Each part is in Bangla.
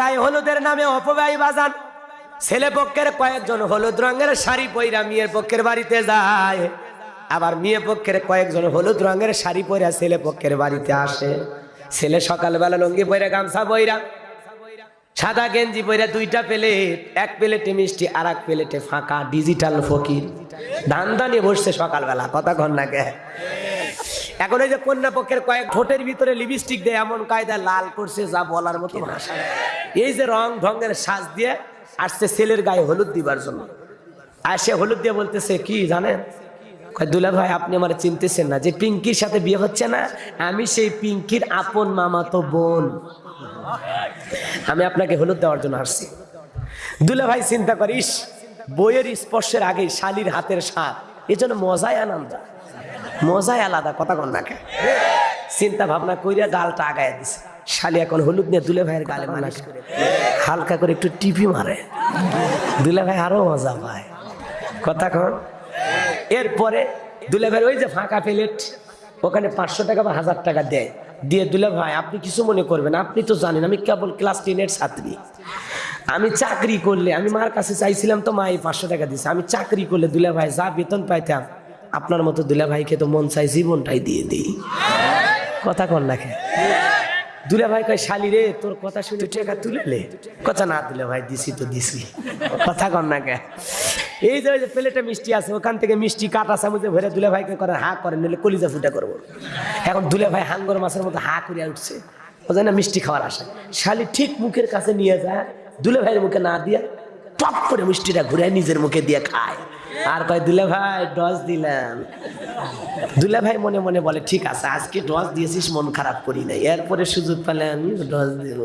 গায়ে হলুদের নামে অপব্যয় বাজান। ছেলে পক্ষের কয়েকজন হলুদ রঙের শাড়ি পইরা মেয়ের পক্ষের বাড়িতে যায়। আবার মেয়ে পক্ষের কয়েকজন হলুদ রঙের শাড়ি পইরা ছেলে পক্ষের বাড়িতে আসে। ছেলে সকালবেলা লঙ্গি পইরা, গামছা বইরা সাদা গেঞ্জি পইরা দুইটা প্লেট, এক প্লেটে মিষ্টি আর এক প্লেটে ফাঁকা, ডিজিটাল ফকির। ধান ধানে বসছে সকালবেলা, কথা কন না কে? এখন ওই যে কন্যা পক্ষের কয়েক ঠোঁটের ভিতরে লিপস্টিক দেয়, এমন কায়দা লাল করছে যা বলার মতো ভাষা এই যে রং ঢঙ্গের সাজ দিয়ে আসছে ছেলের গায়ে হলুদ দিবার জন্য। আর সে হলুদ দিয়ে বলতেছে, কি জানেন? দুলা ভাই, আপনি আমার চিনতেছেন না যে পিঙ্কির সাথে বিয়ে হচ্ছে না? আমি সেই পিঙ্কির আপন মামাতো বোন। আমি আপনাকে হলুদ দেওয়ার জন্য আসছি। দুলা ভাই চিন্তা করিস, বইয়ের স্পর্শের আগে শালির হাতের স্বাদ। এই জন্য মজাই আনন্দ। মজাই আলাদা, কথা কন নাকে চিন্তা ভাবনা কইরা গালটা আগায় দিছে। শালি এখন হলুদ নিয়ে দুলে ভাইয়ের গালে মালিশ করে হালকা করে একটু টিপি মারে। দুলে ভাই আরও মজা পায়। কথা কন। এরপরে দুলে ভাই ওই যে ফাঁকা প্লেট, ওখানে পাঁচশো টাকা বা হাজার টাকা দেয়। দিয়ে দুলে ভাই, আপনি কিছু মনে করবেন আপনি তো জানেন আমি কেবল ক্লাস টেনের ছাত্রী। আমি চাকরি করলে, আমি মার কাছে চাইছিলাম তো মা এই পাঁচশো টাকা দিছে, আমি চাকরি করলে দুলে ভাই যা বেতন পাইতাম আপনার মতো দুলা ভাইকে তো মন চাই জীবনটাই দিয়ে দিই। কথা কন নাকি দুলা ভাই কয়, শালি রে, তোর কথা শুনে টাকা তুলে লে কথা না তুলে ভাই দিছি তো দিছি। কথা কন না কে এই যে যে প্লেটে মিষ্টি আছে, ওখান থেকে মিষ্টি কাটা চামচে ভরে দুলে ভাইকে করে হা করে নিলে কলিজা ফুটা করব। এখন দুলে ভাই হাঙ্গর মাছের মতো হা করিয়া উঠছে। ও জানে না মিষ্টি খাওয়ার আশা শালি ঠিক মুখের কাছে নিয়ে যায় দুলে ভাইয়ের মুখে না দিয়া টপ করে মিষ্টিটা ঘুরে নিজের মুখে দিয়ে খায়। আর কয় দুলে ভাই ডস দিলাম। দুলা ভাই মনে মনে বলে ঠিক আছে আজকে ডস দিয়েছিস মন খারাপ করি নাই। এরপরে সুযোগ পেলে আমি ডস দিব।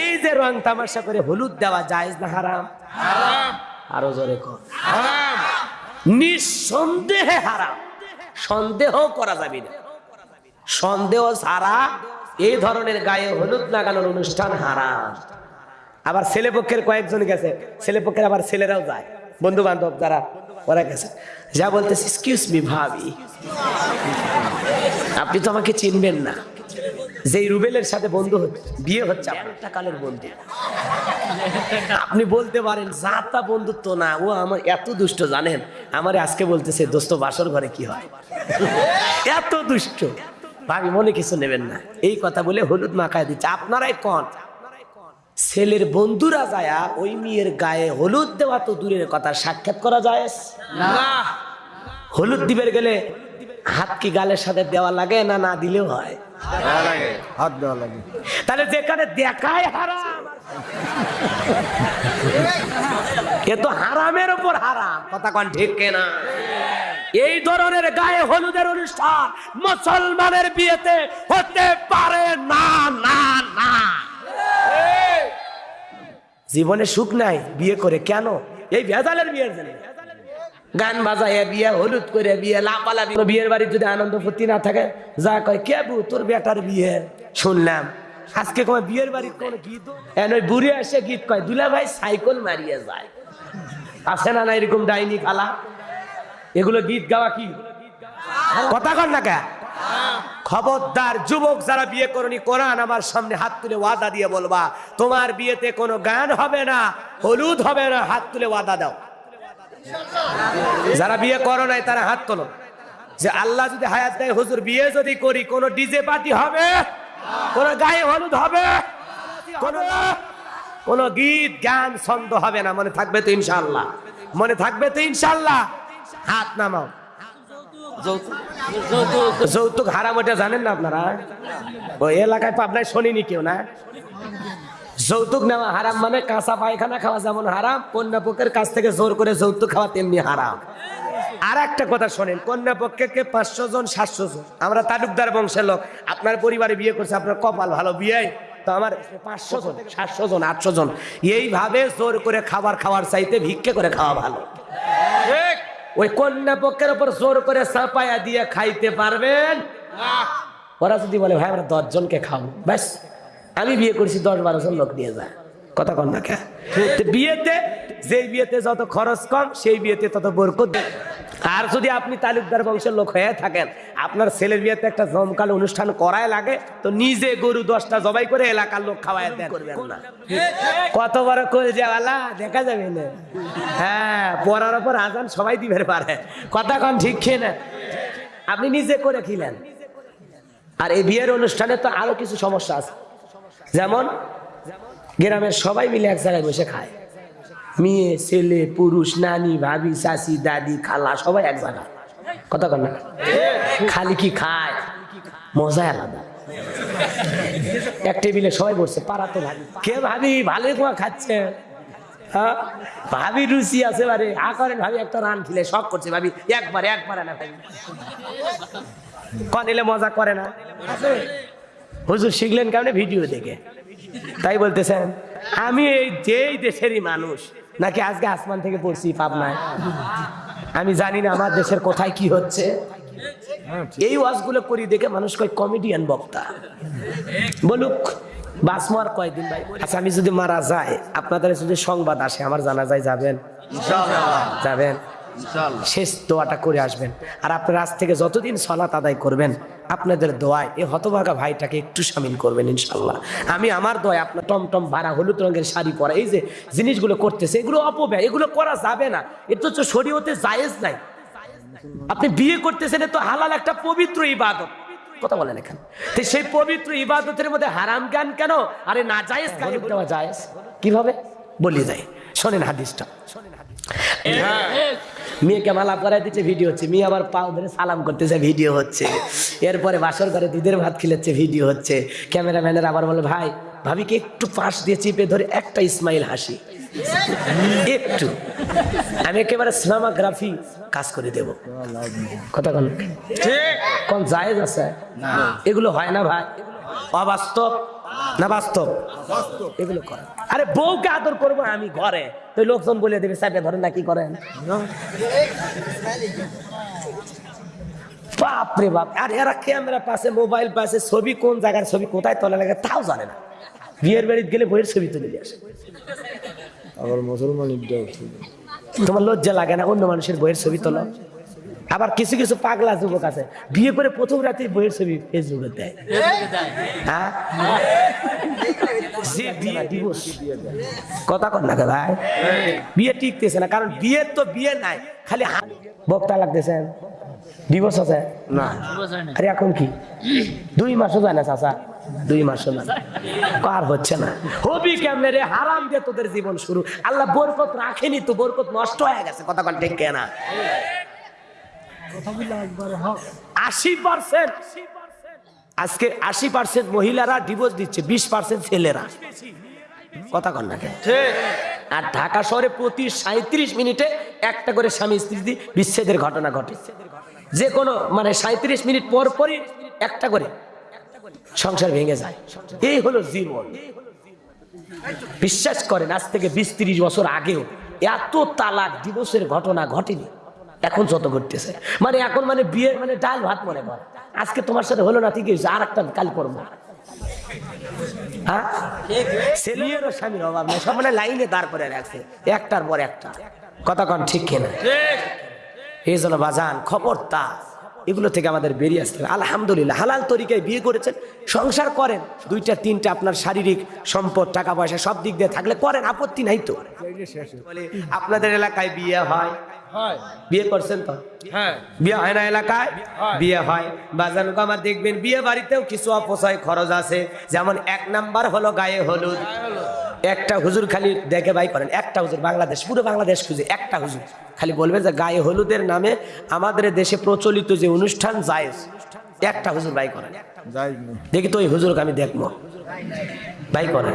এই যে রং তামাশা করে হলুদ দেওয়া জায়েজ না হারাম? আরও জোরে কর। নিঃসন্দেহে হারাম। সন্দেহ করা যাবে না। সন্দেহ ছাড়া এই ধরনের গায়ে হলুদ লাগানোর অনুষ্ঠান হারাম। আবার ছেলেপক্ষের কয়েকজন গেছে। ছেলেপক্ষের আবার ছেলেরাও যায়। বন্ধু বান্ধব যারা ওরা গেছে। যা বলতেছে এক্সকিউজ মি ভাবি। আপনি তো আমাকে চিনবেন না। যেই রুবেলের সাথে বন্ধু হচ্ছে বিয়ে হচ্ছে একটা কালের বন্ধু। আপনি বলতে পারেন যাতা বন্ধুত্ব না ও আমার এত দুষ্ট জানেন? আমার আজকে বলতেছে দোস্ত বাসর ঘরে কি হয়? এত দুষ্ট। ভাবি মনে কিছু নেবেন না। এই কথা বলে হলুদ মাখায় দিচ্ছে। আপনারাই কন? ছেলের বন্ধুরা যায়া ওই মেয়ের গায়ে হলুদ দেওয়া তো দূরের কথা সাক্ষাৎ করা যায়? হলুদ দিবের গেলে হাত কি গালের সাথে দেওয়া লাগে না না দিলেও হয়? হাত দেওয়া লাগে। তাহলে যেখানে দেখায় হারাম। এ তো হারামের উপর হারাম। কথা কন ঠিক না এই ধরনের গায়ে হলুদের অনুষ্ঠান মুসলমানের বিয়েতে হতে পারে জীবনে সুখ নাই, বিয়ে করে কেন? এই ভেজালের বিয়ের জন্য। গান বাজায় বিয়ে, হলুদ করে বিয়ে লাপালাপি বিয়ের বাড়ির যদি আনন্দ ফুর্তি না থাকে, যা কয়, কে বু, তোর বেটার বিয়ে? শুনলাম। আজকে কয়, বিয়ের বাড়ির কোন গীত? এন ওই বুড়ি এসে গীত কয়, দুলা ভাই সাইকেল মারিয়ে যায়। আছে না না এরকম ডাইনি খালা? এগুলো গীত গাওয়া কি? কথা কর না কে? খবরদার যুবক যারা বিয়ে করনি, কোরআন আমার সামনে হাত তুলে ওয়াদা দিয়ে বলবা, তোমার বিয়েতে কোনো গান হবে না, হলুদ হবে না, হাত তুলে ওয়াদা দাও। যারা বিয়ে করো নাই, তারা হাত তোলো। যে আল্লাহ যদি হায়াত দেয়, হুজুর, বিয়ে যদি করি, কোনো ডিজে পার্টি হবে? কোন গায়ে হলুদ হবে? কোন কোন গীত, গান, ছন্দ হবে না, মনে থাকবে তো ইনশাল্লাহ মনে থাকবে তো ইনশাল্লাহ হাত নামাও। যৌতুক হারাম ওটা জানেন না আপনারা? ওই এলাকায় পাবনায় শোনেনি কেউ না? যৌতুক নেওয়া হারাম মানে কাঁচা পায়খানা খাওয়া যেমন হারাম, কন্যা পক্ষের কাছ থেকে জোর করে যৌতুক খাওয়া তেমনি হারাম। আর একটা কথা শোনেন, কন্যা পক্ষকে পাঁচশো জন, সাতশো জন? আমরা তালুকদার বংশের লোক, আপনার পরিবারে বিয়ে করছে, আপনার কপাল ভালো, বিয়ে? তো আমার পাঁচশো জন সাতশো জন, আটশো জন। এইভাবে জোর করে খাবার খাওয়ার চাইতে ভিক্ষে করে খাওয়া ভালো। ওই কন্যা পক্ষের উপর জোর করে চাপায়া দিয়ে খাইতে পারবেন? ওরা যদি বলে ভাই আমরা দশজনকে খাও ব্যাস আমি বিয়ে করেছি দশ বারো জন লোক নিয়ে যায়। কথা কন না কে বিয়েতে যেই বিয়েতে যত খরচ কম সেই বিয়েতে তত বরকত আর যদি আপনি তালুকদার বংশের লোক হয়ে থাকেন আপনার ছেলের বিয়েতে একটা জমকাল অনুষ্ঠান করায় লাগে তো নিজে গরু দশটা জবাই করে এলাকার লোক খাওয়ায় দেন। না। কত বড় করে যাওয়ালা দেখা যাবে না। হ্যাঁ পড়ার ওপর আজান সবাই দিবে পারে। কথা কন ঠিক খেয়ে না আপনি নিজে করে খিলেন। আর এই বিয়ের অনুষ্ঠানে তো আরও কিছু সমস্যা আছে। যেমন গ্রামের সবাই মিলে এক জায়গায় বসে খায়। মেয়ে, ছেলে, পুরুষ, নানি, ভাবি, চাচি, দাদি, খালা, সবাই এক জায়গা। কথা কন খালি কি খায়? মজা আলাদা। এক টেবিলে সবাই বসছে পাড়াতে ভাবি। কে ভাবি? ভালো তোমার খাচ্ছে? হ্যাঁ? ভাবি রুচি আছে বারে। আ করেন ভাবি, একটা রান খেলে শখ করছে ভাবি। একবার একবার না ভাবি। কন এলে মজা করে না? হুজুর শিখলেন কেমন? ভিডিও দেখে। তাই বলতেছেন, আমি এই যেই দেশেরই মানুষ নাকি আজকে আসমান থেকে পড়ছি পাবনায়? আমি জানি না আমার দেশের কোথায় কি হচ্ছে। এই ওয়াজগুলো করি দেখে মানুষ কয় কমেডিয়ান বক্তা। বলুক বাসমো আর কয়দিন ভাই? আচ্ছা আমি যদি মারা যায় আপনাদের যদি সংবাদ আসে আমার জানা যায় যাবেন? যাবেন শেষ দোয়াটা করে আসবেন। আর আপনার আজ থেকে যতদিন সলাত আদায় করবেন আপনাদের দোয়ায় এই হতভাগা ভাইটাকে একটু সামিল করবেন ইনশাল্লাহ আমি আমার দোয়ায় আপনার টমটম ভাড়া হলুদ রঙের শাড়ি পরা এই যে জিনিসগুলো করতেছে এগুলো অপব্যয় এগুলো করা যাবে না। এটা তো শরীয়তে জায়েজ নাই। আপনি বিয়ে করতেছেন তো হালাল একটা পবিত্র ইবাদত। কথা বলেন এখানে। তো সেই পবিত্র ইবাদতের মধ্যে হারাম জ্ঞান কেন? আরে না জায়েজ কেন? দেওয়া জায়েজ। কীভাবে? বলি যায় শোনেন হাদিসটা। মেয়েকে মালা পরাই দিচ্ছে ভিডিও হচ্ছে। মেয়ে আবার পাও ধরে সালাম করতেছে ভিডিও হচ্ছে। এরপরে বাসর ঘরে দুধের ভাত খিলাচ্ছে ভিডিও হচ্ছে। ক্যামেরাম্যানের আবার বলে ভাই ভাবিকে একটু পাশ দিয়ে চিপে ধরে একটা ইসমাইল হাসি। একটু। আমি একেবারে সিনেমাগ্রাফি কাজ করে দেব। কথা কোন। কোন জায়েজ আছে? এগুলো হয় না ভাই। অবাস্তব। না বাস্তব। এগুলো করে। আরে বউকে আদর করব আমি ঘরে। তো লোকজন বলে দেবে সাইডে ধরে না কি করেন? বাপরে বাপ। আর এরা ক্যামেরা পাশে মোবাইল পাশে ছবি কোন জায়গার ছবি কোথায় তোলা লাগে তাও জানে না। বিয়ের বাড়িতে গেলে বইয়ের ছবি তুলে নিয়ে আসে। আবার মুসলমান তোমার লজ্জা লাগে না অন্য মানুষের বইয়ের ছবি তোলো? আবার কিছু কিছু পাগলা যুবক আছে। বিয়ে করে প্রথম রাতে বইয়ের ছবি ফেসবুকে দেয়। হ্যাঁ? যে বিয়ে divorce। কথা কর না ভাই? বিয়ে টিকতেছে না কারণ বিয়ের তো বিয়ে নাই খালি বক্তা লাগতেছেন ডিভোর্স আছে? না। আরে এখন কি? দুই মাসও যায় না চাচা। দুই মাসও না। কার হচ্ছে না। হবি কেমনে রে? হারাম দিয়ে তোদের জীবন শুরু। আল্লাহ বরকত রাখেনি তো বরকত নষ্ট হয়ে গেছে। কথা কন ঠিক না আশি পার্সেন্ট। আজকে আশি পার্সেন্ট মহিলারা ডিভোর্স দিচ্ছে বিশ পার্সেন্ট ছেলেরা। কথা কন না আর ঢাকা শহরে প্রতি সাঁত্রিশ মিনিটে একটা করে স্বামী স্ত্রী বিচ্ছেদের ঘটনা ঘটে। যে কোনো মানে সাঁত্রিশ মিনিট পর পরই একটা করে সংসার ভেঙে যায়। এই হলো জীবন। বিশ্বাস করেন আজ থেকে বিশ তিরিশ বছর আগেও এত তালাক দিবসের ঘটনা ঘটেনি। এখন যত ঘটতেছে। মানে এখন মানে বিয়ে মানে ডাল ভাত মনে কর। আজকে তোমার সাথে হলো না ঠিক আছে আর একটা কাল করব। হ্যাঁ? অভাব মানে লাইনে দাঁড় করে একটার পর একটা। কথা বাজান খবরটা এগুলো থেকে আমাদের বেরিয়ে আসতে আলহামদুলিল্লাহ তরিকায় বিয়ে করেছেন, সংসার করেন। দুইটা, তিনটা আপনার শারীরিক সম্পদ, টাকা পয়সা সব দিক দিয়ে থাকলে করেন, আপত্তি নাই তো। আপনাদের এলাকায় বিয়ে হয় বিয়ে করছেন তো? হ্যাঁ। বিয়ে হয় না এলাকায়? বিয়ে হয়। বাজান আমার দেখবেন বিয়ে বাড়িতেও কিছু অপচয় খরচ আছে। যেমন এক নাম্বার হলো গায়ে হলুদ। একটা হুজুর খালি দেখে বাই করেন। একটা হুজুর বাংলাদেশ পুরো বাংলাদেশ খুঁজে। একটা হুজুর। খালি বলবে যে গায়ে হলুদের নামে আমাদের দেশে প্রচলিত যে অনুষ্ঠান জায়েজ একটা হুজুর বাই করেন। দেখি তো ওই হুজুরকে আমি দেখব। বাই করেন।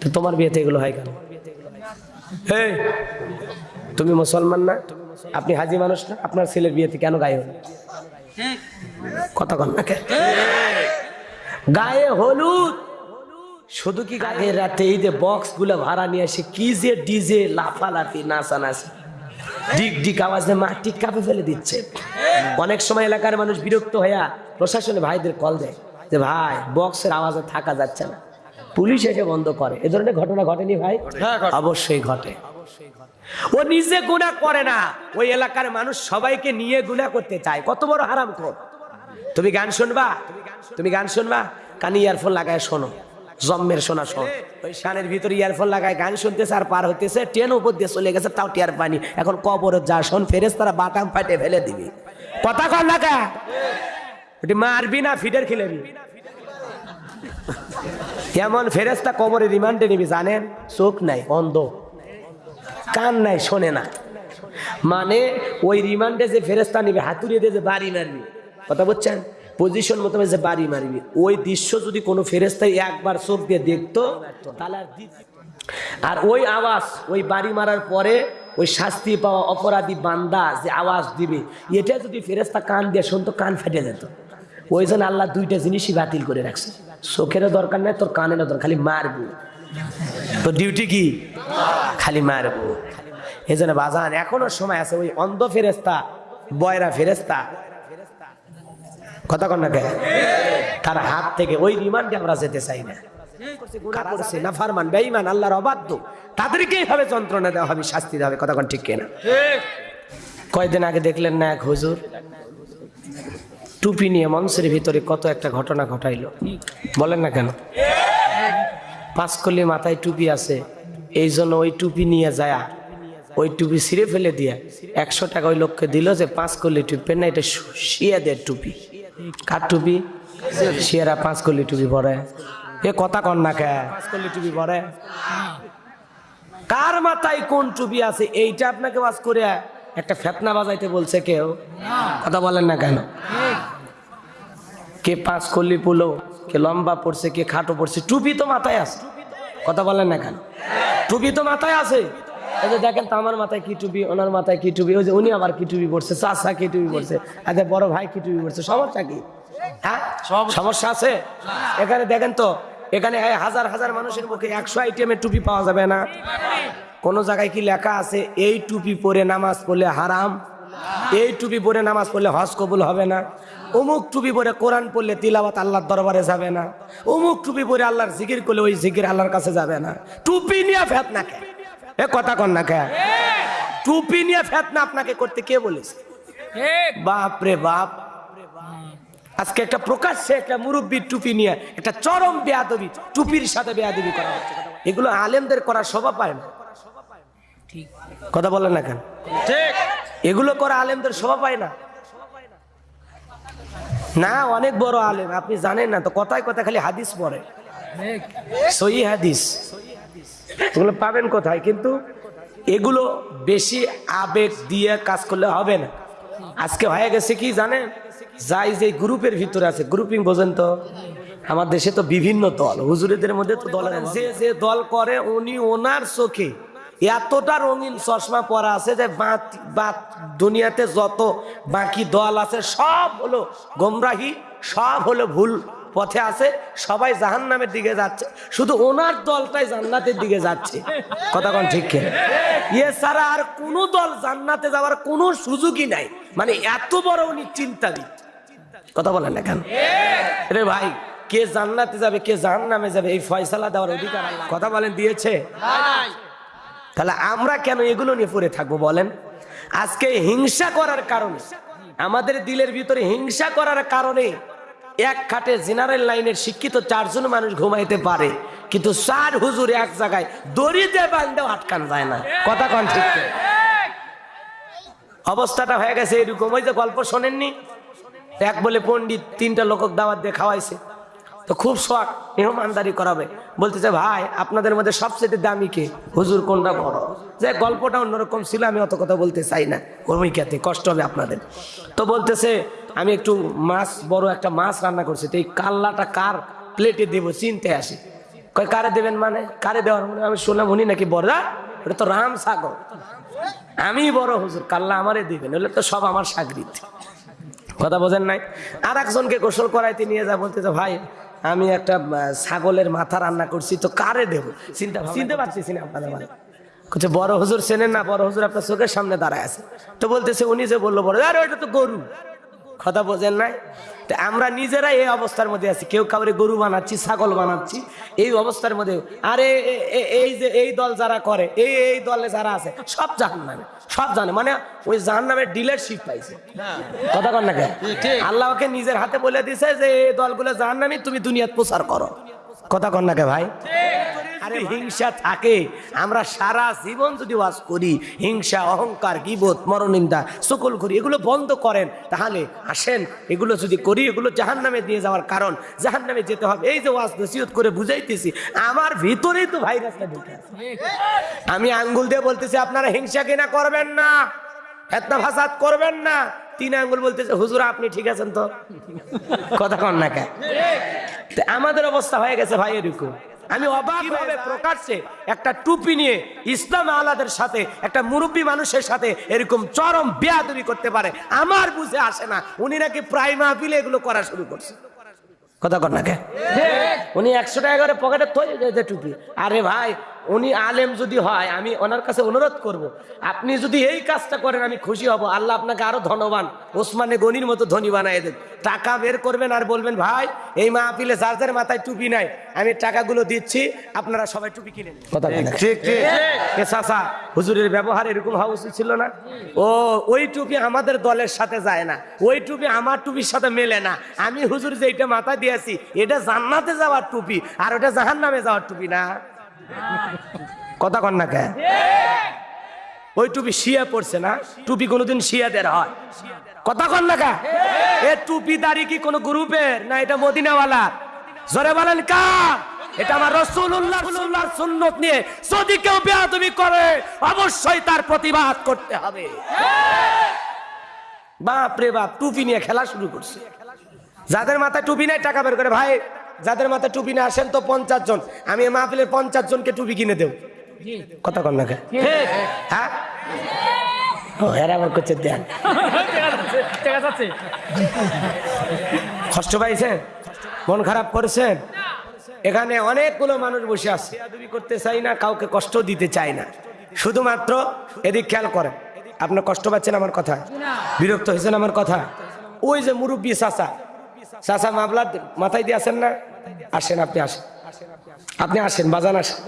তো তোমার বিয়েতে এগুলো হয় কেন? এই, তুমি মুসলমান না আপনি হাজি মানুষ না আপনার ছেলের বিয়েতে কেন গায়ে হলুদ? কথা কন না গায়ে হলুদ। শুধু কি গায়ে? রাতে এই যে বক্সগুলো ভাড়া নিয়ে আসে কি যে ডিজে লাফালাফি নাচানাচি। ডিক ডিক আওয়াজে মাটি কাঁপে ফেলে দিচ্ছে। অনেক সময় এলাকার মানুষ বিরক্ত হইয়া প্রশাসনে ভাইদের কল দেয় যে ভাই বক্সের আওয়াজে থাকা যাচ্ছে না। পুলিশ এসে বন্ধ করে। এ ধরনের ঘটনা ঘটেনি ভাই? হ্যাঁ, ঘটে। অবশ্যই ঘটে। ও নিজে গুণা করে না। ওই এলাকার মানুষ সবাইকে নিয়ে গুণা করতে চায়। কত বড় হারাম কর তুমি গান শুনবা? তুমি গান শুনবা? কানে ইয়ারফোন লাগায় শোনো। জম্মের শোনা শোন। ওই শানের ভিতরে ইয়ারফোন লাগায় গান শুনতেছে আর পার হতেছে ট্রেন উপর দিয়ে চলে গেছে, তাও টিয়ার পানি এখন কবর যা শোন ফেরেস তারা বাটাম ফাটে ফেলে দিবি। কথা কর না ওটি মারবি না, ফিডার খেলেবি। এমন ফেরেস্তা কবরে রিমান্ডে নিবি, জানেন? চোখ নাই, অন্ধ। কান নাই, শোনে না। মানে ওই রিমান্ডে যে ফেরেস্তা নিবে, হাতুড়িয়ে দিয়ে যে বাড়ি মারবি। কথা বলছেন? পজিশন মতো যে বাড়ি মারবি। ওই দৃশ্য যদি কোনো ফেরেস্তায় একবার চোখ দিয়ে দেখতো, তাহলে আর ওই আওয়াজ, ওই বাড়ি মারার পরে ওই শাস্তি পাওয়া অপরাধী বান্দা যে আওয়াজ দিবে, এটা যদি ফেরেস্তা কান দিয়ে শুনতো, কান ফেটে যেত। ওই জন্য আল্লাহ দুইটা জিনিসই বাতিল করে রাখছে। চোখেরও দরকার নেই, তোর কানেরও দরকার, খালি মারবো। তো ডিউটি কি? খালি মারবো। এই জন্য বাজান, এখনও সময় আছে, ওই অন্ধ ফেরেস্তা বয়রা ফেরেস্তা কথা কন না কে তার হাত থেকে ওই রিমান্ডে আমরা যেতে চাই না। আল্লাহর অবাধ্য। তাদেরকে যন্ত্রণা দেওয়া হবে, শাস্তি হবে ঠিক আগে দেখলেন না এক হুজুর? টুপি নিয়ে মঞ্চের ভিতরে কত একটা ঘটনা ঘটাইলো। বলেন না কেন? পাঁচকলি মাথায় টুপি আছে। এই জন্য ওই টুপি নিয়ে যায়, ওই টুপি ছিঁড়ে ফেলে দিয়ে একশো টাকা ওই লোককে দিল যে পাঁচ কলি টুপি, না এটা শিয়াদের টুপি। কার টুপি? শিয়ারা পাঁচ কলি টুপি পরে। এ কথা কন না কে? পাঁচ কলি টুপি পরে। কার মাথায় কোন টুপি আছে? এইটা আপনাকে বাস করে একটা ফেতনা বাজাইতে বলছে কেউ। কথা বলেন না কেন? কে পাঁচ কলি পুলো, কে লম্বা পড়ছে, কে খাটো পড়ছে, টুপি তো মাথায় আছে। কথা বলেন না কেন? টুপি তো মাথায় আছে। এই যে দেখেন তো আমার মাথায় কি টুপি ওনার মাথায় কি টুপি ওই যে উনি আবার কি টুপি পড়ছে চাষা কি টুপি পড়ছে আচ্ছা বড় ভাই কি টুপি পড়ছে সমস্যা কি? হ্যাঁ? সমস্যা আছে? এখানে দেখেন তো এখানে হাজার হাজার মানুষের মুখে একশো আইটেমের টুপি পাওয়া যাবে না। কোন জায়গায় কি লেখা আছে এই টুপি পরে নামাজ পড়লে হারাম? এই টুপি পরে নামাজ পড়লে হজ কবুল হবে না। অমুক টুপি পরে কোরআন পড়লে তিলাবাত আল্লাহর দরবারে যাবে না। অমুক টুপি পরে আল্লাহর জিকির করলে ওই জিকির আল্লাহর কাছে যাবে না। টুপি নিয়ে ফেত না কে? এ কথা কন না কে? টুপি নিয়ে ফেত না আপনাকে করতে কে বলেছে? বাপ রে বাপ। আজকে একটা প্রকাশ্যে একটা মুরব্বীর টুপি নিয়ে একটা চরম বেয়াদবি, টুপির সাথে বেয়াদবি করা হচ্ছে। এগুলো আলেমদের করা শোভা পায় না। কথা বলেন না কেন? এগুলো করা আলেমদের শোভা পায় না। না অনেক বড় আলেম আপনি জানেন না তো কথায় কথা খালি হাদিস পড়ে। সই হাদিস। এগুলো পাবেন কোথায়? কিন্তু এগুলো বেশি আবেগ দিয়ে কাজ করলে হবে না। আজকে হয়ে গেছে কি জানেন? যাই যে গ্রুপের ভিতরে আছে গ্রুপিং বোঝেন তো? আমার দেশে তো বিভিন্ন দল হুজুরিদের মধ্যে তো দল আছে। যে যে দল করে উনি ওনার চোখে এতটা রঙিন চশমা পরা আছে যে বাত- দুনিয়াতে যত বাকি দল আছে, সব হলো গোমরাহি, সব হলো ভুল পথে আছে, সবাই জাহান্নামের দিকে যাচ্ছে। শুধু ওনার দলটাই জান্নাতের দিকে যাচ্ছে। কথা কোন ঠিক? ইয়ে ছাড়া আর কোনো দল জান্নাতে যাওয়ার কোনো সুযোগই নাই। মানে এত বড় উনি চিন্তাবিদ। কথা বলেন না কেন? রে ভাই, কে জান্নাতে যাবে, কে জাহান্নামে যাবে, এই ফয়সালা দেওয়ার অধিকার কথা বলেন, দিয়েছে? তাহলে আমরা কেন এগুলো নিয়ে পড়ে থাকব বলেন? আজকে হিংসা করার কারণে, আমাদের দিলের ভিতরে হিংসা করার কারণে এক খাটে জেনারেল লাইনের শিক্ষিত চারজন মানুষ ঘুমাইতে পারে, কিন্তু চার হুজুর এক জায়গায় দড়িতে বান্ধেও আটকান যায় না। কথা কন ঠিক? অবস্থাটা হয়ে গেছে এরকম। ওই যে গল্প শোনেননি? এক বলে পণ্ডিত তিনটা লোকক দাওয়াত দিয়ে খাওয়াইছে। তো খুব শখ, মেহমানদারি করাবে। বলতেছে, ভাই, আপনাদের মধ্যে সবচেয়ে দামি কে? হুজুর কোনটা বড়? যে গল্পটা অন্যরকম ছিল, আমি অত কথা বলতে চাই না। ভূমিকাতে কষ্ট হবে আপনাদের। তো বলতেছে, আমি একটু মাছ, বড় একটা মাছ রান্না করছি, তো এই কাল্লাটা কার প্লেটে দেবো? চিনতে আসি। কয়, কারে দেবেন মানে? কারে দেওয়ার মানে? আমি শুনলাম উনি নাকি বড় ওটা তো রাম সাগর। আমি বড় হুজুর, কাল্লা আমারে দিবেন হলে তো সব আমার সাগরিত। কথা বোঝেন নাই? আর একজনকে গোসল করাইতে নিয়ে যা বলতে ভাই আমি একটা ছাগলের মাথা রান্না করছি তো কারে দেবো? চিন্তা চিনতে পারছিস না আপনাদের মানে বলছে বড় হুজুর চেনেন না বড় হুজুর আপনার চোখের সামনে দাঁড়ায় আছে। তো বলতেছে উনি যে বলল বড় আরে ওইটা তো গরু। কথা বোঝেন নাই? তা আমরা নিজেরাই এই অবস্থার মধ্যে আছি। কেউ কাউরে গরু বানাচ্ছি ছাগল বানাচ্ছি। এই অবস্থার মধ্যে আরে এই যে এই দল যারা করে এই এই দলে যারা আছে সব জাহান নামে সব জানে মানে ওই জাহান নামের ডিলারশিপ পাইছে কথা কর না কেন? আল্লাহকে নিজের হাতে বলে দিছে যে এই দলগুলো জাহান নামে তুমি দুনিয়াত প্রচার করো। কথা কর না কে ভাই? আরে হিংসা থাকে। আমরা সারা জীবন যদি ওয়াজ করি হিংসা অহংকার গিবত মরনিন্দা সকল করি এগুলো বন্ধ করেন তাহলে আসেন এগুলো যদি করি এগুলো জাহান নামে দিয়ে যাওয়ার কারণ জাহান নামে যেতে হবে। এই যে ওয়াজ নসিহত করে বুঝাইতেছি আমার ভিতরেই তো ভাইরাসটা ঢুকে আছে। আমি আঙ্গুল দিয়ে বলতেছি আপনারা হিংসা কিনা করবেন না ফেতনা ফাসাদ করবেন না। তিন আঙ্গুল বলতেছে হুজুর আপনি ঠিক আছেন তো? কথা কন না কে আমাদের অবস্থা হয়ে গেছে ভাই এরকম আমি অবাক ভাবে প্রকাশ্যে একটা টুপি নিয়ে ইসলাম আলাদের সাথে একটা মুরব্বী মানুষের সাথে এরকম চরম বেয়াদবি করতে পারে আমার বুঝে আসে না। উনি নাকি প্রায় মাহফিলে এগুলো করা শুরু করছে। কথা কর না কে? উনি একশো টাকা করে পকেটে তৈরি যে টুপি। আরে ভাই উনি আলেম যদি হয় আমি ওনার কাছে অনুরোধ করব। আপনি যদি এই কাজটা করেন আমি খুশি হব। আল্লাহ আপনাকে আরও ধনবান ওসমানে গনির মতো ধনী বানাই দেন টাকা বের করবেন আর বলবেন ভাই এই মাহফিলে যার যার মাথায় টুপি নাই আমি টাকাগুলো দিচ্ছি আপনারা সবাই টুপি কিনে কথা চাচা হুজুরের ব্যবহার এরকম হওয়া উচিত ছিল না? ও ওই টুপি আমাদের দলের সাথে যায় না। ওই টুপি আমার টুপির সাথে মেলে না। আমি হুজুর যে এটা মাথা দিয়েছি এটা জান্নাতে যাওয়ার টুপি আর ওটা জাহান নামে যাওয়ার টুপি না। কথা কন না কে? ওই টুপি শিয়া পড়ছে না? টুপি কোনোদিন শিয়াদের হয়। কথা কন না কা? এ টুপি দাড়ি কি কোনো গ্রুপের? না এটা মদিনাওয়ালা জোরে বলেন কা? এটা আমার রসুল্লাহ সুন্নত নিয়ে যদি কেউ বেয়াদবি করে, অবশ্যই তার প্রতিবাদ করতে হবে। বাপ রে বাপ, টুপি নিয়ে খেলা শুরু করছে। যাদের মাথায় টুপি নাই, টাকা বের করে, ভাই যাদের মাথায় টুপি না আসেন তো পঞ্চাশ জন। আমি মাহফিলের পঞ্চাশ জনকে টুপি কিনে দেব। কথা কন না হ্যাঁ? করছে দেন কষ্ট পাইছেন মন খারাপ করেছেন এখানে অনেকগুলো মানুষ বসে আছে। করতে চাই না কাউকে কষ্ট দিতে চাই না। শুধুমাত্র এদিক খেয়াল করেন আপনার কষ্ট পাচ্ছেন আমার কথা? বিরক্ত হয়েছেন আমার কথা? ওই যে মুরব্বী চাচা চাচা মামলা মাথায় দিয়ে আসেন না? আসেন আপনি আসেন। আপনি আসেন বাজান আসেন।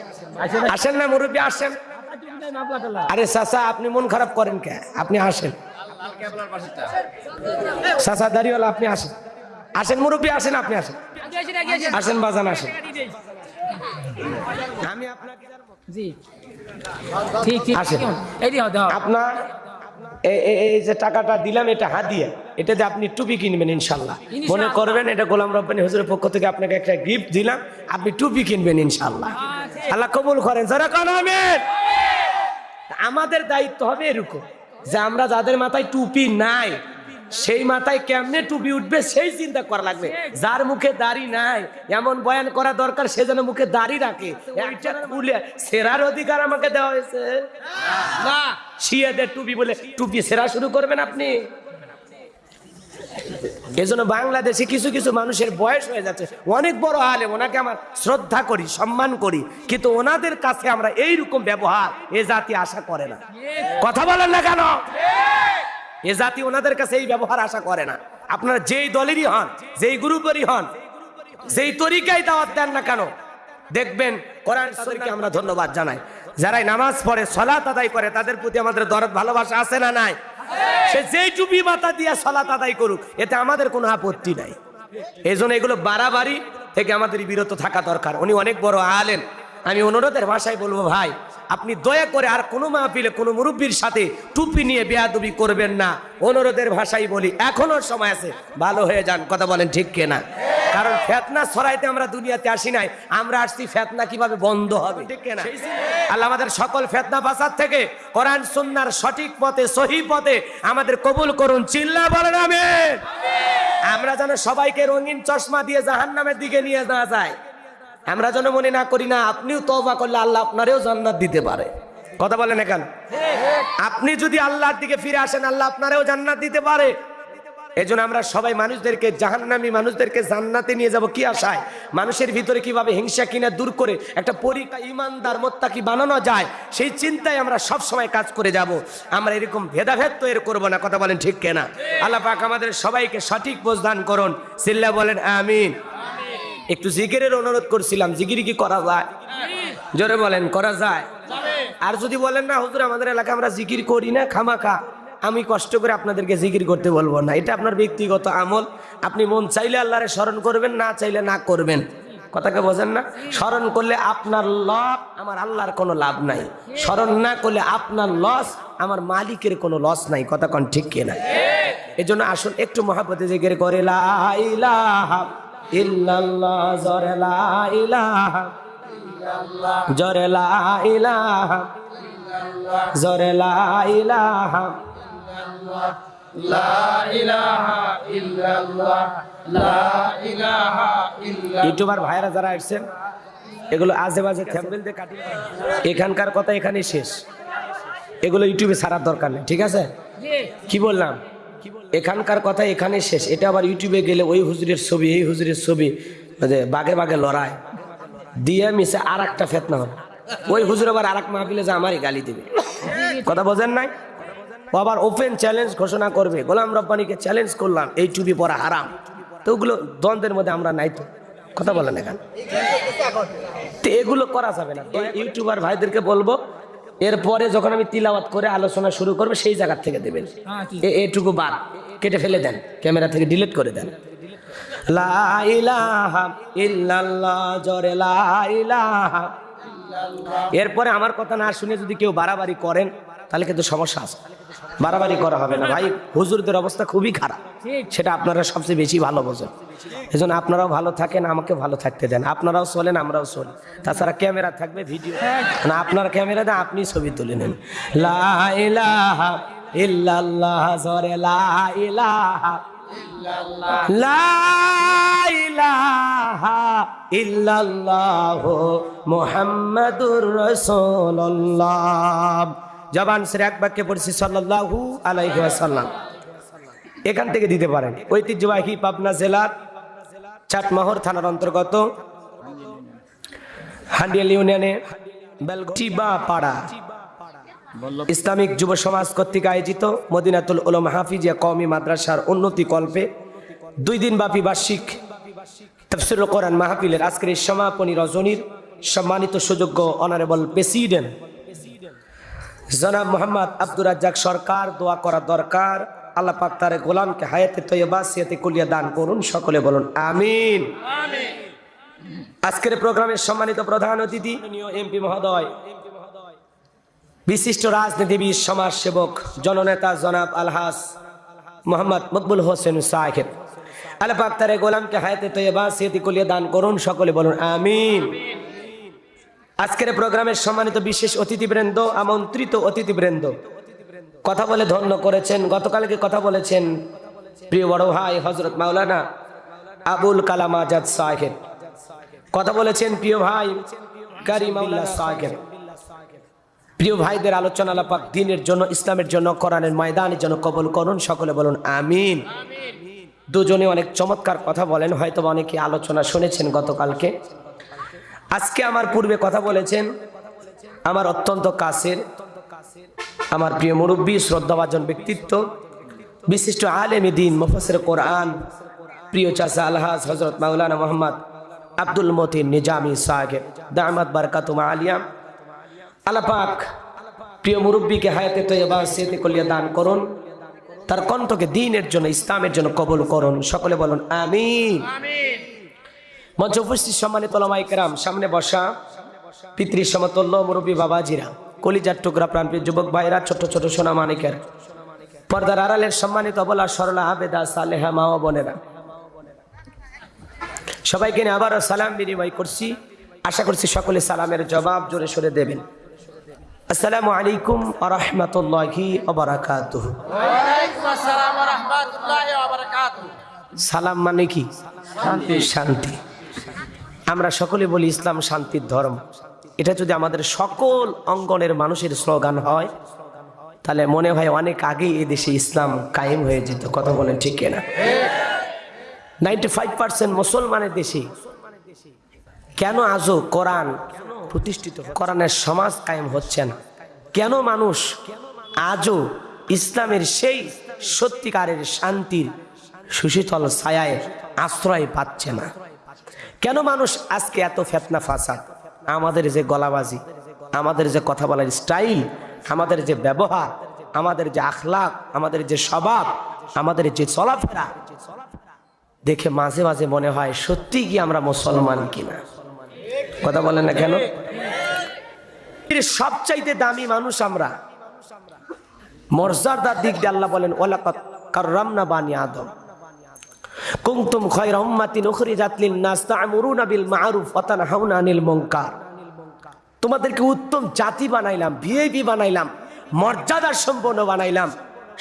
আসেন না মুরব্বী আসেন। আরে চাচা আপনি মন খারাপ করেন কে? আপনি আসেন। চাচা দাঁড়িয়েলা আপনি আসেন। আসেন মুরব্বী আসেন আপনি আসেন। আসেন বাজান আসেন। আমি আপনাকে জি। ঠিক ঠিক আসেন। আপনার এই যে টাকাটা দিলাম এটা হাদিয়া এটা দিয়ে আপনি টুপি কিনবেন ইনশাল্লাহ। মনে করবেন এটা গোলাম রব্বানি হজুরের পক্ষ থেকে আপনাকে একটা গিফট দিলাম। আপনি টুপি কিনবেন ইনশাল্লাহ। আল্লাহ কবুল করেন। যারা কোন আমাদের দায়িত্ব হবে এরকম যে আমরা যাদের মাথায় টুপি নাই সেই মাথায় কেমনে টুপি উঠবে সেই চিন্তা করা লাগবে। যার মুখে দাড়ি নাই এমন বয়ান করা দরকার সে যেন মুখে দাড়ি রাখে। একটা খুলে সেরার অধিকার আমাকে দেওয়া হয়েছে। না। শিয়াদের টুপি বলে টুপি সেরা শুরু করবেন আপনি। এজন্য বাংলাদেশে কিছু কিছু মানুষের বয়স হয়ে যাচ্ছে। অনেক বড় আলেম ওনাকে আমার শ্রদ্ধা করি সম্মান করি। কিন্তু ওনাদের কাছে আমরা এইরকম ব্যবহার এ জাতি আশা করে না। কথা বলেন না কেন? এ জাতি ওনাদের কাছে এই ব্যবহার আশা করে না। আপনারা যেই দলেরই হন, যেই গ্রুপেরই হন, যেই তরিকায় দাওয়াত দেন না কেন, দেখবেন কোরআন শরীফকে আমরা ধন্যবাদ জানাই। যারাই নামাজ পড়ে সলাত আদায় করে, তাদের প্রতি আমাদের দরদ ভালোবাসা আছে না নাই? সে যেই টুপি মাথা দিয়ে সলাত আদায় করুক, এতে আমাদের কোনো আপত্তি নাই। এই জন্য এগুলো বাড়াবাড়ি থেকে আমাদের বিরত থাকা দরকার। উনি অনেক বড় আলেন আমি অনুরোধের ভাষায় বলব, ভাই আপনি দয়া করে আর কোনো মাহফিলে কোনো মুরব্বীর সাথে টুপি নিয়ে বেয়াদবি করবেন না। অনুরোধের ভাষাই বলি এখনও সময় আছে ভালো হয়ে যান কথা বলেন ঠিক কেনা? কারণ ফেতনা ছড়াইতে আমরা দুনিয়াতে আসি নাই আমরা আসছি ফেতনা কীভাবে বন্ধ হবে? ঠিক কেনা? আল্লাহ আমাদের সকল ফেতনা ফাসাদ থেকে কোরআন সুন্নার সঠিক পথে সহি পথে আমাদের কবুল করুন। চিল্লা বলেন আমি আমরা যেন সবাইকে রঙিন চশমা দিয়ে জাহান্নামের দিকে নিয়ে যাওয়া যায় আমরা যেন মনে না করি না, আপনিও তওবা করলে আল্লাহ আপনারেও জান্নাত দিতে পারে। কথা বলেন কেন আপনি যদি আল্লাহর দিকে ফিরে আসেন, আল্লাহ আপনারেও জান্নাত দিতে পারে। এজন্য আমরা সবাই মানুষদেরকে, জাহান্নামী মানুষদেরকে জান্নাতে নিয়ে যাব কি আশায়? মানুষের ভিতরে কীভাবে হিংসা কিনা দূর করে একটা পরীক্ষা ইমানদার মোত্তাকি বানানো যায়, সেই চিন্তায় আমরা সব সময় কাজ করে যাব। আমরা এরকম ভেদাভেদ তো এর করব না, কথা বলেন ঠিক কেনা? আল্লাহ পাক আমাদের সবাইকে সঠিক বোঝ দান করুন। সিল্লা বলেন, আমিন। একটু জিকিরের অনুরোধ করছিলাম, জিকির কি করা যায়? জোরে বলেন, করা যায়? আর যদি বলেন না, হুজুর, আমাদের এলাকা আমরা জিকির করি না, খামাখা। আমি কষ্ট করে আপনাদেরকে জিকির করতে বলব না। এটা আপনার ব্যক্তিগত আমল। আপনি মন চাইলে আল্লাহরে স্মরণ করবেন, না চাইলে না করবেন। কথাকে বোঝেন না? স্মরণ করলে আপনার লাভ আমার আল্লাহর কোনো লাভ নাই। স্মরণ না করলে আপনার লস, আমার মালিকের কোনো লস নাই। কথা কন ঠিক কিনা? এই জন্য আসুন, একটু মহাপতি জিকির করে, লা ইলাহা ইল্লাল্লাহ জরে লা ইলাহা জরে লা ইলাহা জরে লা ইলাহা ইউটিউবার ভাইরা যারা আসছেন এগুলো আজে বাজে থ্যাম্বেল দিয়ে কাটি এখানকার কথা এখানে শেষ। এগুলো ইউটিউবে ছাড়ার দরকার নেই ঠিক আছে? কি বললাম? এখানকার কথা এখানে শেষ। এটা আবার ইউটিউবে গেলে ওই হুজুরের ছবি, এই হুজুরের ছবি মানে বাগে বাগে লড়াই। দিয়ে মিশে আর একটা ফেতনা হবে। ওই হুজুর আবার আর এক মাহফিলে যে আমারই গালি দেবে। কথা বোঝেন নাই? আবার ওপেন চ্যালেঞ্জ ঘোষণা করবে। গোলাম রব্বানিকে চ্যালেঞ্জ করলাম, এই টুপি পরা হারাম। তো ওগুলো দ্বন্দ্বের মধ্যে আমরা নাই তো। কথা বলেন এখানে। তো এগুলো করা যাবে না। ইউটিউবার ভাইদেরকে বলব এরপরে যখন আমি তিলাওয়াত করে আলোচনা শুরু করব সেই জায়গার থেকে দেবেন। হ্যাঁ, এটুকু বাদ। কেটে ফেলে দেন। ক্যামেরা থেকে ডিলিট করে দেন। এরপরে আমার কথা না শুনে যদি কেউ বাড়াবাড়ি করেন তাহলে কিন্তু সমস্যা আছে। বাড়াবাড়ি করা হবে না। ভাই হুজুরদের অবস্থা খুবই খারাপ। সেটা আপনারা সবচেয়ে বেশি ভালো বোঝেন। এজন্য আপনারাও ভালো থাকেন আমাকে ভালো থাকতে দেন। আপনারাও চলেন আমরাও চলি। তাছাড়া ক্যামেরা থাকবে ভিডিও। না আপনার ক্যামেরা দেন আপনি ছবি তুলে নেন। লা ইলাহা ইল্লাল্লাহ জরে লা ইলাহা। লা ইলাহা ইল্লাল্লাহ মুহাম্মাদুর রাসূলুল্লাহ। জবান সে এক বাক্যে পড়ছি, সাল্লাল্লাহু আলাইহি ওয়াসাল্লাম। এখান থেকে দিতে পারেন। ঐতিহ্যবাহী পাবনা জেলার চাটমহর থানার অন্তর্গত হান্ডিয়াল ইউনিয়নে পাড়া ইসলামিক যুব সমাজ কর্তৃক আয়োজিত মদিনাতুল উলম হাফিজিয়া কওমি মাদ্রাসার উন্নতি কল্পে দুই দিন ব্যাপী বার্ষিক তফসিল কোরআন মাহফিলের আজকের এই সমাপনী রজনীর সম্মানিত সুযোগ্য অনারেবল প্রেসিডেন্ট জনাব মোহাম্মদ আব্দুর রাজ্জাক সরকার দোয়া করা দরকার। আল্লাহ পাক তার গোলামকে হায়াতে তৈবা সিয়াতে কুলিয়া দান করুন সকলে বলুন আমিন। আজকের প্রোগ্রামের সম্মানিত প্রধান অতিথি এমপি মহোদয় বিশিষ্ট রাজনীতিবিদ সমাজসেবক জননেতা জনাব আলহাস মোহাম্মদ মকবুল হোসেন সাহেব। আল্লাহ পাক তার গোলামকে হায়াতে তৈবা সিয়াতে কুলিয়া দান করুন সকলে বলুন আমিন। আজকের প্রোগ্রামের সম্মানিত বিশেষ অতিথিবৃন্দ, আমন্ত্রিত অতিথিবৃন্দ। কথা বলে ধন্য করেছেন, গতকালকে কথা বলেছেন প্রিয় বড় ভাই হজরত মাওলানা আবুল কালাম আজাদ সাহেব। কথা বলেছেন প্রিয় ভাই কারিমাউল্লাহ সাহেব। প্রিয় ভাইদের আলোচনা আলাপাক দিনের জন্য, ইসলামের জন্য, কোরআনের ময়দানের জন্য কবল করুন, সকলে বলুন আমিন। দুজনে অনেক চমৎকার কথা বলেন হয়তো অনেকে আলোচনা শুনেছেন গতকালকে। আজকে আমার পূর্বে কথা বলেছেন, আমার অত্যন্ত কাছের, আমার প্রিয় মুরব্বী, শ্রদ্ধাভাজন ব্যক্তিত্ব, বিশিষ্ট আলেমী দিন মুফসর কোরআন, প্রিয় চাষা আলহাজ হজরত মাওলানা মোহাম্মদ আব্দুল মতিন নিজামি সাহেব, দামাত বারকাতুমা আলিয়াম আলাপাক প্রিয় মুরব্বীকে হায়াতে তৈবা সেতে কলিয়া দান করুন, তার কণ্ঠকে দিনের জন্য, ইসলামের জন্য কবল করুন। সকলে বলুন আমিন। মঞ্চ উপস্থিত সম্মানিত ওলামাইকেরাম সামনে বসা পিতৃ সমতুল্য মুরব্বী বাবাজিরা কলিজার টুকরা প্রাণপ্রিয় যুবক ভাইরা ছোট ছোট সোনা মানিকের পর্দার আড়ালের সম্মানিত অবলা সরলা আবেদা সালেহা মা ও বোনেরা। সবাইকে নিয়ে আবারও সালাম বিনিময় করছি। আশা করছি সকলে সালামের জবাব জোরে সরে দেবেন। আসসালামু আলাইকুম আ রহমতুল্লাহি অবরাকাতুহ সালাম মানে কি? শান্তি। শান্তি। আমরা সকলে বলি ইসলাম শান্তির ধর্ম। এটা যদি আমাদের সকল অঙ্গনের মানুষের স্লোগান হয়, তাহলে মনে হয় অনেক আগেই এই দেশে ইসলাম কায়েম হয়ে যেত। কথা বলেন ঠিক না নাইনটি ফাইভ পার্সেন্ট মুসলমানের দেশে কেন আজও কোরআন প্রতিষ্ঠিত? কোরআনের সমাজ কায়েম হচ্ছে না। কেন মানুষ আজও ইসলামের সেই সত্যিকারের শান্তির সুশীতল ছায়ায় আশ্রয় পাচ্ছে না? কেন মানুষ আজকে এত ফেতনা ফাসাদ? আমাদের যে গলাবাজি, আমাদের যে কথা বলার স্টাইল, আমাদের যে ব্যবহার, আমাদের যে আখলাক, আমাদের যে স্বভাব, আমাদের যে চলাফেরা, দেখে মাঝে মাঝে মনে হয়, সত্যি কি আমরা মুসলমান কিনা? কথা বলেন না কেন? সবচাইতে দামি মানুষ আমরা। মর্যাদার দিক দিয়ে আল্লাহ বলেন ওলাকাত কাররামনা বানি আদম। কুনতুম খায়রা উম্মাতিন উখরিজাত লিন-নাস তা'মুরুনা বিল মা'রুফ ওয়া তানহাউনা আনিল মুনকার। তোমাদেরকে উত্তম জাতি বানাইলাম ভিআইপি বানাইলাম, মর্যাদা সম্পন্ন বানাইলাম।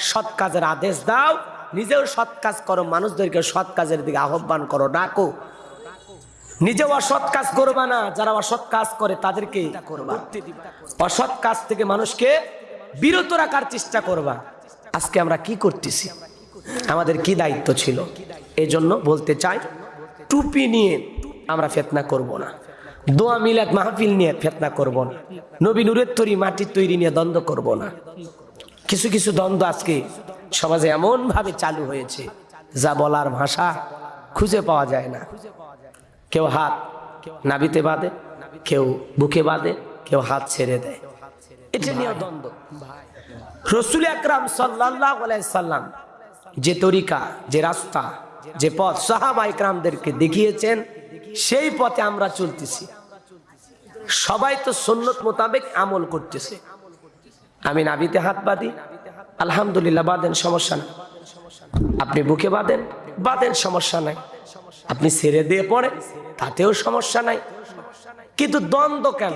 সৎ কাজের আদেশ দাও, নিজেও সৎ কাজ করো, মানুষদেরকে সৎ কাজের দিকে আহ্বান করো, ডাকো। নিজেও অসৎ কাজ করবা না, যারা অসৎ কাজ করে তাদেরকে অসৎ কাজ থেকে মানুষকে বিরত রাখার চেষ্টা করবা। আজকে আমরা কি করতেছি? আমাদের কি দায়িত্ব ছিল? এই জন্য বলতে চাই, টুপি নিয়ে আমরা ফেতনা করব না। দোয়া মিলাদ মাহফিল নিয়ে ফেতনা করব না। নবী নুরের তৈরি মাটির তৈরি নিয়ে দ্বন্দ্ব করব না। কিছু কিছু দ্বন্দ্ব আজকে সমাজে এমন ভাবে চালু হয়েছে, যা বলার ভাষা খুঁজে পাওয়া যায় না। কেউ হাত নাবিতে বাঁধে, কেউ বুকে বাঁধে, কেউ হাত ছেড়ে দেয়। এটা নিয়ে দ্বন্দ্ব। রসুল আকরাম সাল্লাহ সাল্লাম যে তরিকা, যে রাস্তা যে পথ সাহাবা ইকরামদেরকে দেখিয়েছেন, সেই পথে আমরা চলতেছি। সবাই তো সন্ন্যত মোতাবেক আমল করতেছে। আমি নাবিতে হাত বাঁধি, আলহামদুলিল্লাহ বাঁধেন, সমস্যা নাই। আপনি বুকে বাঁধেন বাঁধেন, সমস্যা নাই। আপনি ছেড়ে দিয়ে পড়েন, তাতেও সমস্যা নাই। কিন্তু দ্বন্দ্ব কেন?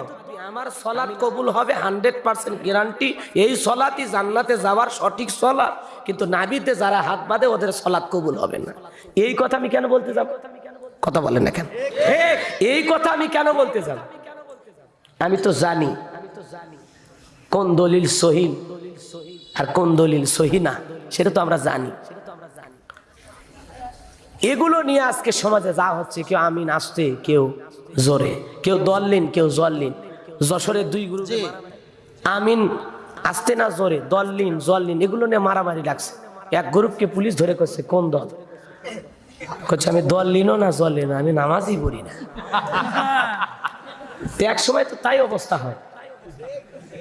আমার সলাৎ কবুল হবে হান্ড্রেড পার্সেন্ট গ্যারান্টি। এই সলাতই জান্নাতে যাওয়ার সঠিক সলাৎ। কিন্তু নাবিতে যারা হাত বাঁধে, ওদের সলাৎ কবুল হবে না। এই কথা আমি কেন বলতে যাব? কথা বলেন না কেন? এই কথা আমি কেন বলতে যাব? আমি তো জানি কোন দলিল সহিন আর কোন দলিল সহি না, সেটা তো আমরা জানি। এগুলো নিয়ে আজকে সমাজে যা হচ্ছে, কেউ আমিন আসতে কেউ জোরে, কেউ দললিন, কেউ জললিন। যশোরের দুই গুরু আমিন আসতে না জোরে দললিন জললিন এগুলো নিয়ে মারামারি লাগছে। এক গ্রুপকে পুলিশ ধরে করছে কোন দল? করছে আমি দল লিনও না জল লিনো আমি নামাজই পড়ি না। এক সময় তো তাই অবস্থা হয়।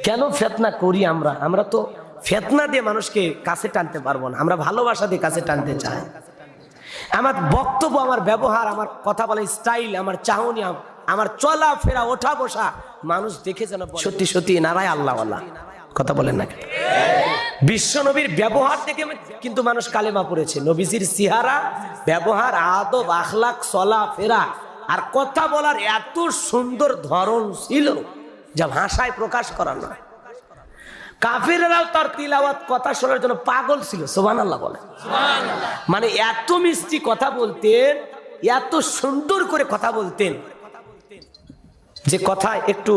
কেন ফেতনা করি আমরা? আমরা তো ফেতনা দিয়ে মানুষকে কাছে টানতে পারব না। আমরা ভালোবাসা দিয়ে কাছে টানতে চাই। আমার বক্তব্য আমার ব্যবহার আমার কথা বলার স্টাইল আমার চাহনি আমার চলা ফেরা ওঠা বসা মানুষ দেখে যেন সত্যি সত্যি, নারায় আল্লাহ আল্লাহ কথা বলেন না বিশ্ব নবীর ব্যবহার দেখে কিন্তু মানুষ কালেমা পড়েছে। নবীজির সিহারা, ব্যবহার, আদব আখলাক চলা ফেরা আর কথা বলার এত সুন্দর ধরন ছিল যা ভাষায় প্রকাশ করা নয়। কাফিরেরাও তার তিলাওয়াত, কথা শোনার জন্য পাগল ছিল সোবান আল্লাহ বলে। মানে এত মিষ্টি কথা বলতেন, এত সুন্দর করে কথা বলতেন যে কথা একটু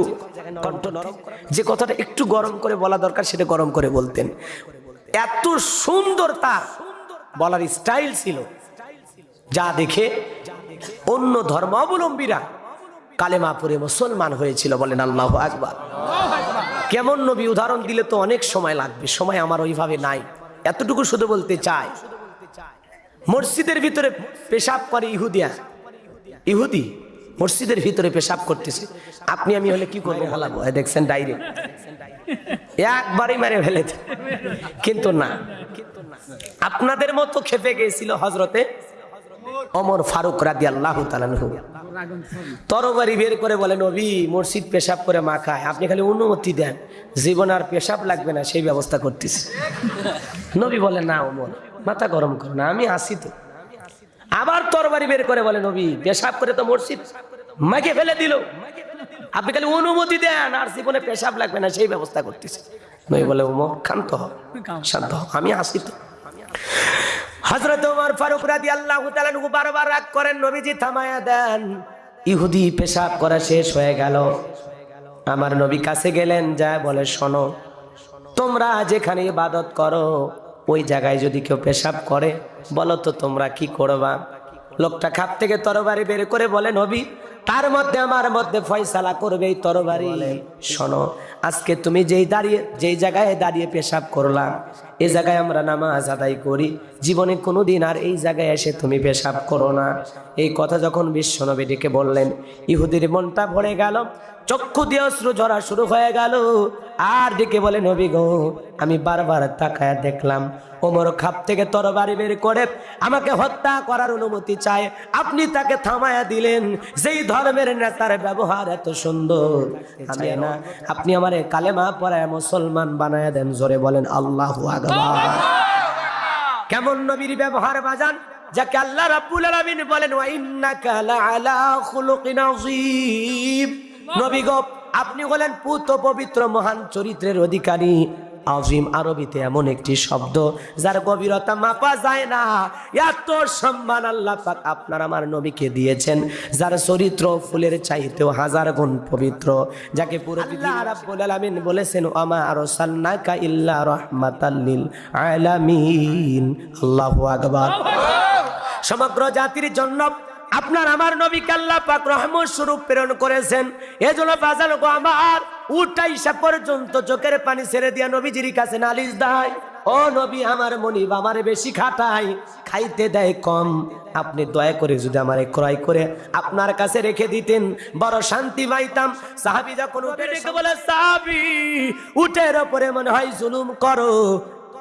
কণ্ঠ নরম যে কথাটা একটু গরম করে বলা দরকার, সেটা গরম করে বলতেন। এত সুন্দর তার বলার স্টাইল ছিল, যা দেখে অন্য ধর্মাবলম্বীরা কালেমা পরে মুসলমান হয়েছিল বলেন আল্লাহ আকবার। কেমন নবী, উদাহরণ দিলে তো অনেক সময় লাগবে, সময় আমার ওইভাবে নাই। এতটুকু শুধু বলতে চাই, মসজিদের ভিতরে পেশাব করে ইহুদিয়া। ইহুদি? মসজিদের ভিতরে পেশাব করতেছে। আপনি আমি হলে কি করব বলাবো দেখছেন ডাইরেক্ট। একবারই মেরে ফেলে কিন্তু না। আপনাদের মতো খেপে গেছিল হজরতে অমর ফারুক বের করে বলে, নবী, মসজিদ পেশাব করে আপনি খালি অনুমতি দেন। জীবন আর পেশাব লাগবে না, সেই ব্যবস্থা করতেছি। নবী না ওমর, মাথা গরম না, আমি আসি তো। আবার তরবারি বের করে বলে, নবী, পেশাব করে তো মসজিদ মাকে ফেলে দিল। আপনি খালি অনুমতি দেন, আর জীবনে পেশাব লাগবে না, সেই ব্যবস্থা করতেছে। নবী বলে, ওমর শান্ত হ শান্ত আমি আসি তো। হজরত ওমর ফারুক রাদি আল্লাহ বারবার রাগ করেন, নবীজি, থামায়া দেন। ইহুদি পেশাব করা শেষ হয়ে গেল। আমার নবী কাছে গেলেন, যা বলে, শোনো, তোমরা যেখানে ইবাদত করো ওই জায়গায় যদি কেউ পেশাব করে, বলো তো তোমরা কি করবা? লোকটা খাপ থেকে তরবারি বের করে বলে, নবী তার মধ্যে আমার মধ্যে ফয়সালা করবে এই তরবারি। শোনো আজকে তুমি যেই দাঁড়িয়ে যেই জায়গায় দাঁড়িয়ে পেশাব করলাম এই জায়গায় আমরা নামাজ আদায় করি। জীবনে কোনোদিন আর এই জায়গায় এসে তুমি পেশাব করো না। এই কথা যখন বিশ্বনবী ডেকে বললেন ইহুদির মনটা ভরে গেল চক্ষু দিয়ে অশ্রু ঝরা শুরু হয়ে গেল। আর ডেকে বলে নবী গো আমি বারবার তাকায় দেখলাম ওমর খাপ থেকে তরবারি বের করে আমাকে হত্যা করার অনুমতি চায়। আপনি তাকে থামায়া দিলেন। যেই ধর্মের নেতার ব্যবহার এত সুন্দর। আমি না। আপনি আমার কালেমা পড়ায় মুসলমান বানায় দেন জোরে বলেন আল্লাহ আকবার। কেমন নবীর ব্যবহার বাজান? যাকে আল্লাহ রাব্বুল আলামিন বলেন ওয়া ইন্নাকা লাআলা খুলুকিন আযীম। নবী গো আপনি হলেন পুত পবিত্র মহান চরিত্রের অধিকারী। আজিম আরবিতে এমন একটি শব্দ যার গভীরতা মাপা যায় না। এত সম্মান আল্লাহ পাক আপনার আমার নবীকে দিয়েছেন যার চরিত্র ফুলের চাইতেও হাজার গুণ পবিত্র যাকে পুরো আল্লাহ রাব্বুল আলামিন বলেছেন আমা আরসালনাকা ইল্লা রাহমাতাল লিল আলামিন। আল্লাহু আকবার। সমগ্র জাতির জন্য আপনার আমার নবী কাল্লা পাক রহমত স্বরূপ প্রেরণ করেছেন। এজন্য বাজার গো আমার উঠাইসা পর্যন্ত চোখের পানি ছেড়ে দিয়া নবীজির কাছে নালিশ দেয় ও নবী আমার মনিব আমার বেশি খাটাই খাইতে দেয় কম। আপনি দয়া করে যদি আমারে ক্রয় করে আপনার কাছে রেখে দিতেন বড় শান্তি পাইতাম। সাহাবি যখন উঠে ডেকে বলে সাহাবি উটের ওপরে মনে হয় জুলুম করো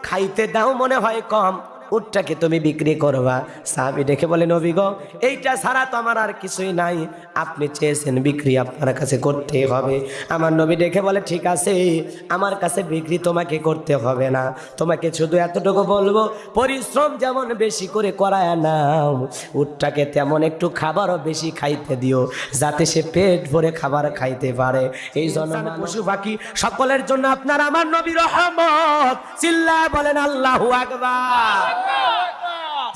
খাইতে দাও মনে হয় কম। উটটাকে তুমি বিক্রি করবা। সাহাবি দেখে বলে নবী গো এইটা ছাড়া তো আমার আর কিছুই নাই। আপনি চেয়েছেন বিক্রি আপনার কাছে করতে হবে। আমার নবী দেখে বলে ঠিক আছে আমার কাছে বিক্রি তোমাকে করতে হবে না। তোমাকে শুধু এতটুকু বলব পরিশ্রম যেমন বেশি করে করায় নাও উটটাকে তেমন একটু খাবারও বেশি খাইতে দিও যাতে সে পেট ভরে খাবার খাইতে পারে। এই জন্য পশু পাখি সকলের জন্য আপনার আমার নবী রহমত। চিল্লা বলেন আল্লাহু আকবার।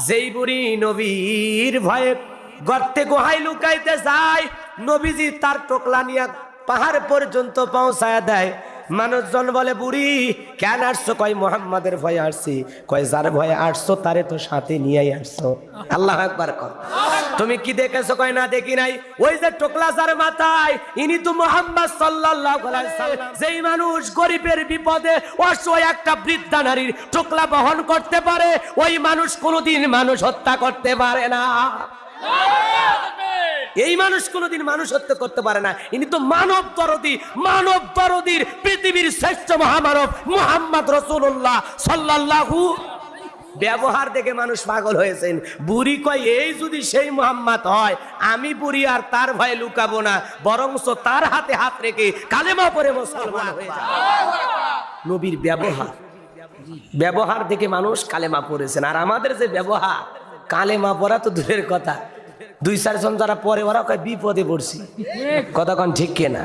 যেই বুড়ি নবীর ভয়ে গর্তে গোহাই লুকাইতে যায়, নবীজি তার টোকলা নিয়ে পাহাড় পর্যন্ত পৌঁছায় দেয়। মানুষজন বলে, বুড়ি, কেন আসছো? কয়, মোহাম্মদের ভয়ে আসছি। কয়, যার ভয়ে আসছো, তারে তো সাথে নিয়েই আসছো। আল্লাহ একবার কর। তুমি কি দেখেছ? কয়, না, দেখি নাই। ওই যে টোকলা যার মাথায়, ইনি তো মোহাম্মদ সাল্লাল্লাহু আলাইহি সাল্লাম। যেই মানুষ গরিবের বিপদে অসহায় একটা বৃদ্ধা নারীর টোকলা বহন করতে পারে, ওই মানুষ কোনোদিন মানুষ হত্যা করতে পারে না। এই মানুষ কোনোদিন মানুষ হত্যা করতে পারে না। ইনি তো মানব দরদি, মানব দরদির পৃথিবীর শ্রেষ্ঠ মহামানব মুহাম্মদ রসুল্লাহ সাল্লাল্লাহু ব্যবহার দেখে মানুষ পাগল হয়েছেন। বুড়ি কয়, এই যদি সেই মোহাম্মদ হয়, আমি বুড়ি আর তার ভয়ে লুকাবো না, বরংস তার হাতে হাত রেখে কালেমা পরে মুসলমান হয়ে যাবে। নবীর ব্যবহার। ব্যবহার দেখে মানুষ কালেমা পড়েছেন। আর আমাদের যে ব্যবহার, কালেমা পড়া তো দূরের কথা। দুই চারজন যারা পরে ওরা কয় বিপদে পড়ছি। কতক্ষণ ঠিক কেনা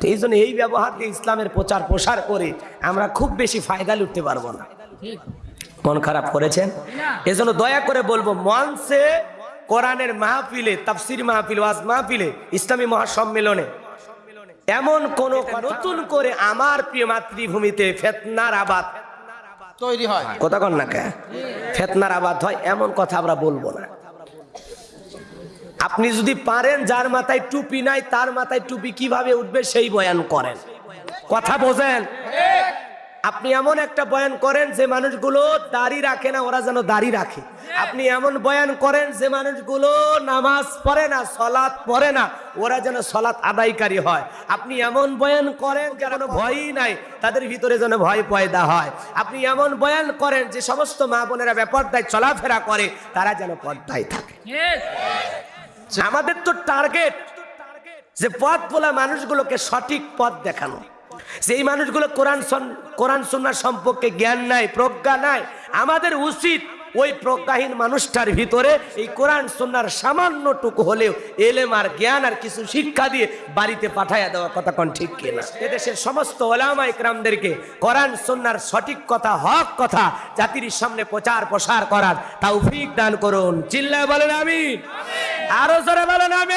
তো এই জন্য এই ব্যবহার দিয়ে ইসলামের প্রচার প্রসার করে আমরা খুব বেশি ফায়দা লুটতে পারব না। মন খারাপ করেছেন? এজন্য দয়া করে বলব মঞ্চে কোরআনের মাহফিলে তাফসির মাহফিল ওয়াজ মাহফিলে ইসলামী মহাসম্মেলনে এমন কোন নতুন করে আমার প্রিয় মাতৃভূমিতে ফেতনার আবাদ তৈরি হয়। কথা কন না কে? ফেতনার আবাদ হয় এমন কথা আমরা বলব না। আপনি যদি পারেন, যার মাথায় টুপি নাই, তার মাথায় টুপি কীভাবে উঠবে সেই বয়ান করেন। কথা বোঝেন? আপনি এমন একটা বয়ান করেন যে মানুষগুলো দাড়ি রাখে না, ওরা যেন দাড়ি রাখে। আপনি এমন বয়ান করেন যে মানুষগুলো নামাজ পড়ে না, সলাৎ পড়ে না, ওরা যেন সলাৎ আদায়কারী হয়। আপনি এমন বয়ান করেন যেন ভয়ই নাই, তাদের ভিতরে যেন ভয় পয়দা হয়। আপনি এমন বয়ান করেন যে সমস্ত মা বোনেরা বেপর্দায় চলাফেরা করে, তারা যেন পর্দায় থাকে। আমাদের তো টার্গেট যে পথ বলা মানুষগুলোকে সঠিক পথ দেখানো। সেই মানুষগুলো কোরআন কোরআন সন্ন্যার সম্পর্কে জ্ঞান নাই, প্রজ্ঞা নাই, আমাদের উচিত ওই প্রজ্ঞাহীন মানুষটার ভিতরে এই কোরআন সন্ন্যার সামান্যটুকু হলেও এলেম আর জ্ঞান আর কিছু শিক্ষা দিয়ে বাড়িতে পাঠাইয়া দেওয়া কথা কোন ঠিক কিনা? এদেশের সমস্ত ওলামা ইকরামদেরকে কোরআন সন্ন্যার সঠিক কথা, হক কথা, জাতির সামনে প্রচার প্রসার করার তৌফিক দান করুন। চিল্লা বলেন আমি আরও জোরে বলেন আমি